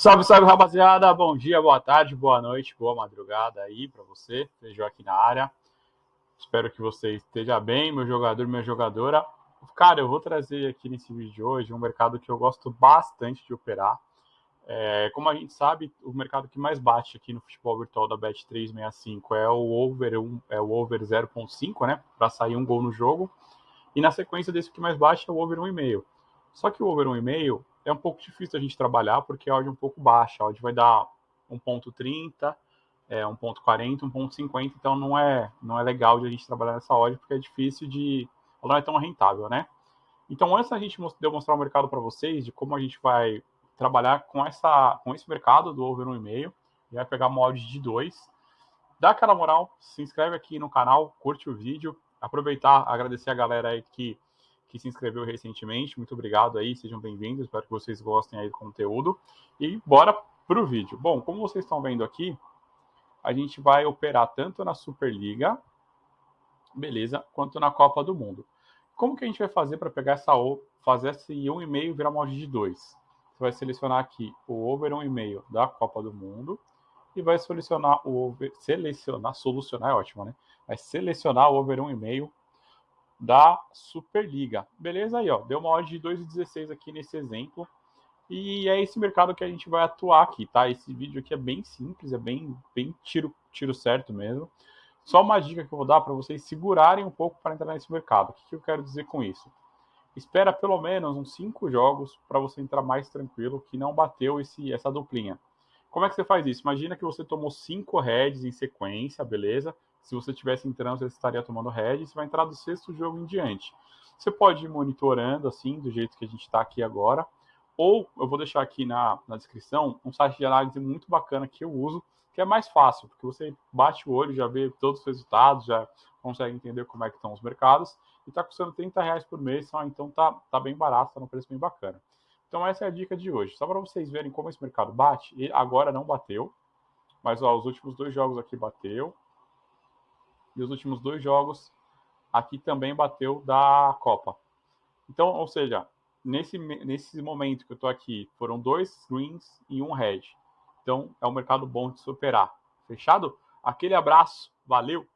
Salve, salve, rapaziada. Bom dia, boa tarde, boa noite, boa madrugada aí para você. Sejam aqui na área. Espero que você esteja bem, meu jogador, minha jogadora. Cara, eu vou trazer aqui nesse vídeo de hoje um mercado que eu gosto bastante de operar. É, como a gente sabe, o mercado que mais bate aqui no futebol virtual da Bet365 é o over 1, é o over 0.5, né, para sair um gol no jogo. E na sequência desse que mais bate é o over 1,5. Só que o over 1,5 é um pouco difícil a gente trabalhar porque a odd é um pouco baixa. A odd vai dar 1.30, é, 1.40, 1.50, então não é, não é legal de a gente trabalhar nessa odd porque é difícil de... ela não é tão rentável, né? Então, antes da gente demonstrar o mercado para vocês, de como a gente vai trabalhar com, essa, com esse mercado do over 1,5, e vai pegar uma odd de 2, dá aquela moral, se inscreve aqui no canal, curte o vídeo, aproveitar, agradecer a galera aí que que se inscreveu recentemente. Muito obrigado aí, sejam bem-vindos. Espero que vocês gostem aí do conteúdo. E bora pro vídeo. Bom, como vocês estão vendo aqui, a gente vai operar tanto na Superliga, beleza, quanto na Copa do Mundo. Como que a gente vai fazer para pegar essa fazer esse 1,5 e virar molde de 2? Você vai selecionar aqui o over 1,5 da Copa do Mundo e vai selecionar o over, selecionar, solucionar é ótimo, né? Vai selecionar o over 1,5 da Superliga. Beleza aí, ó. Deu uma odd de 2,16 aqui nesse exemplo. E é esse mercado que a gente vai atuar aqui, tá? Esse vídeo aqui é bem simples, é bem, bem tiro, tiro certo mesmo. Só uma dica que eu vou dar para vocês segurarem um pouco para entrar nesse mercado. O que, que eu quero dizer com isso? Espera pelo menos uns cinco jogos para você entrar mais tranquilo, que não bateu esse, essa duplinha. Como é que você faz isso? Imagina que você tomou cinco heads em sequência, beleza? Se você tivesse entrando, você estaria tomando head, você vai entrar do sexto jogo em diante. Você pode ir monitorando assim, do jeito que a gente está aqui agora, ou eu vou deixar aqui na, na descrição um site de análise muito bacana que eu uso, que é mais fácil, porque você bate o olho, já vê todos os resultados, já consegue entender como é que estão os mercados, e está custando 30 reais por mês, então tá, tá bem barato, tá num preço bem bacana. Então essa é a dica de hoje. Só para vocês verem como esse mercado bate, e agora não bateu, mas ó, os últimos dois jogos aqui bateu, e os últimos dois jogos aqui também bateu da Copa. Então, ou seja, nesse, nesse momento que eu estou aqui, foram dois greens e um red. Então, é um mercado bom de superar. Fechado? Aquele abraço, valeu!